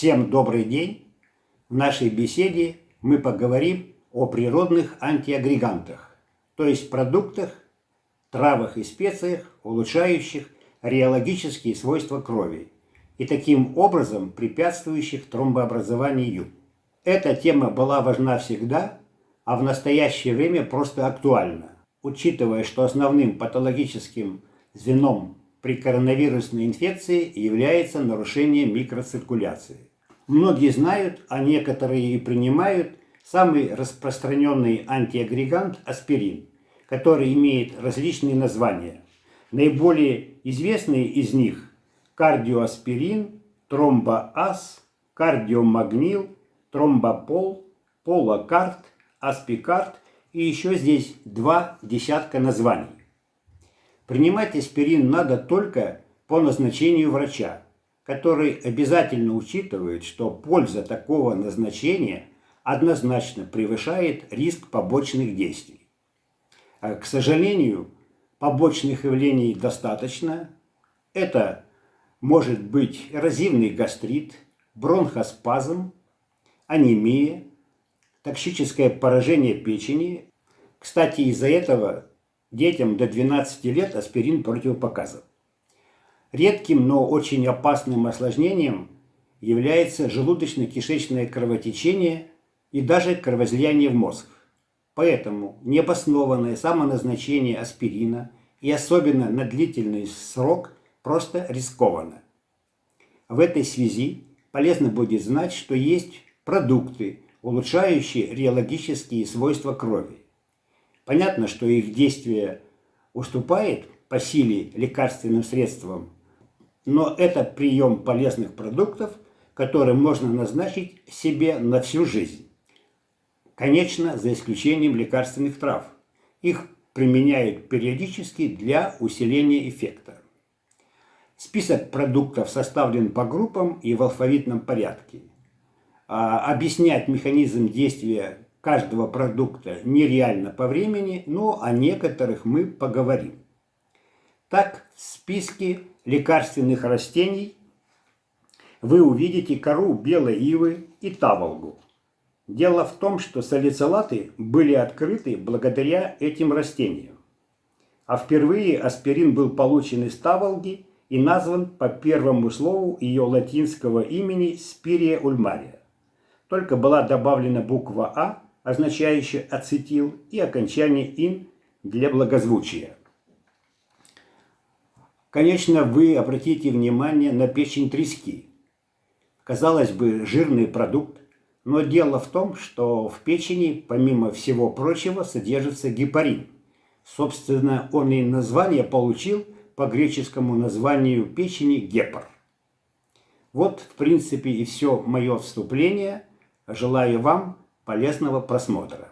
Всем добрый день! В нашей беседе мы поговорим о природных антиагрегантах, то есть продуктах, травах и специях, улучшающих реологические свойства крови и таким образом препятствующих тромбообразованию. Эта тема была важна всегда, а в настоящее время просто актуальна, учитывая, что основным патологическим звеном при коронавирусной инфекции является нарушение микроциркуляции. Многие знают, а некоторые и принимают самый распространенный антиагрегант аспирин, который имеет различные названия. Наиболее известные из них – кардиоаспирин, тромбоаз, кардиомагнил, тромбопол, полокарт, аспикарт и еще здесь два десятка названий. Принимать аспирин надо только по назначению врача, который обязательно учитывает, что польза такого назначения однозначно превышает риск побочных действий. А, к сожалению, побочных явлений достаточно. Это может быть эрозивный гастрит, бронхоспазм, анемия, токсическое поражение печени. Кстати, из-за этого Детям до 12 лет аспирин противопоказан. Редким, но очень опасным осложнением является желудочно-кишечное кровотечение и даже кровоизлияние в мозг. Поэтому необоснованное самоназначение аспирина и особенно на длительный срок просто рискованно. В этой связи полезно будет знать, что есть продукты, улучшающие реологические свойства крови. Понятно, что их действие уступает по силе лекарственным средствам, но это прием полезных продуктов, который можно назначить себе на всю жизнь. Конечно, за исключением лекарственных трав. Их применяют периодически для усиления эффекта. Список продуктов составлен по группам и в алфавитном порядке. А объяснять механизм действия каждого продукта нереально по времени, но о некоторых мы поговорим. Так, в списке лекарственных растений вы увидите кору белой ивы и таволгу. Дело в том, что салицилаты были открыты благодаря этим растениям. А впервые аспирин был получен из таволги и назван по первому слову ее латинского имени Спирия ульмария. Только была добавлена буква А означающее ацетил, и окончание «ин» для благозвучия. Конечно, вы обратите внимание на печень трески. Казалось бы, жирный продукт, но дело в том, что в печени, помимо всего прочего, содержится гепарин. Собственно, он и название получил по греческому названию печени гепар. Вот, в принципе, и все мое вступление. Желаю вам полезного просмотра.